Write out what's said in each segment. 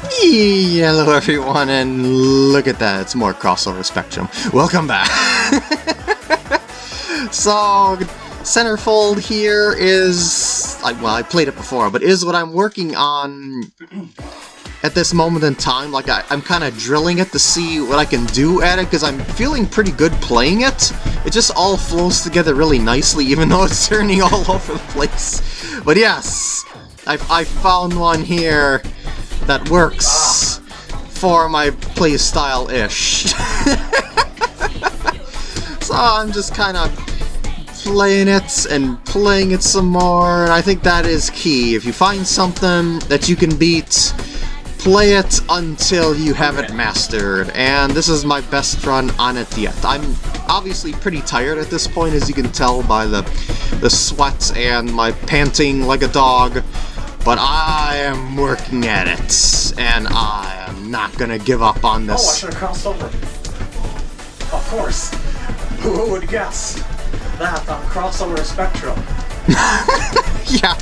Hello everyone, and look at that, it's more crossover spectrum. Welcome back! so, Centerfold here is... I, well, I played it before, but is what I'm working on at this moment in time. Like, I, am kind of drilling it to see what I can do at it, because I'm feeling pretty good playing it. It just all flows together really nicely, even though it's turning all over the place. But yes, I've, I found one here that works for my playstyle-ish. so I'm just kind of playing it and playing it some more, and I think that is key. If you find something that you can beat, play it until you have it mastered, and this is my best run on it yet. I'm obviously pretty tired at this point, as you can tell by the, the sweat and my panting like a dog, but I am working at it, and I am not gonna give up on this. Oh, I should have crossed over. Of course. Who would guess that on crossover spectrum? yeah.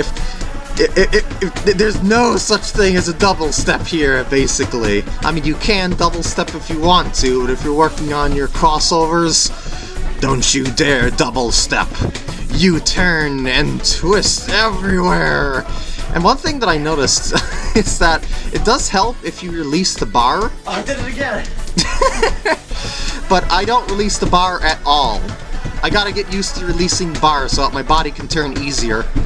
If, if, if, if, there's no such thing as a double step here, basically. I mean, you can double step if you want to, but if you're working on your crossovers, don't you dare double step. You turn and twist everywhere. And one thing that I noticed is that it does help if you release the bar. Oh, I did it again! but I don't release the bar at all. I gotta get used to releasing bar so that my body can turn easier.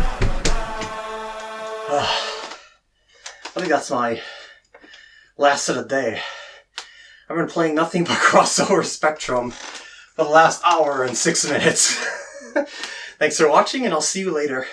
I think that's my last of the day. I've been playing nothing but crossover Spectrum for the last hour and six minutes. Thanks for watching, and I'll see you later.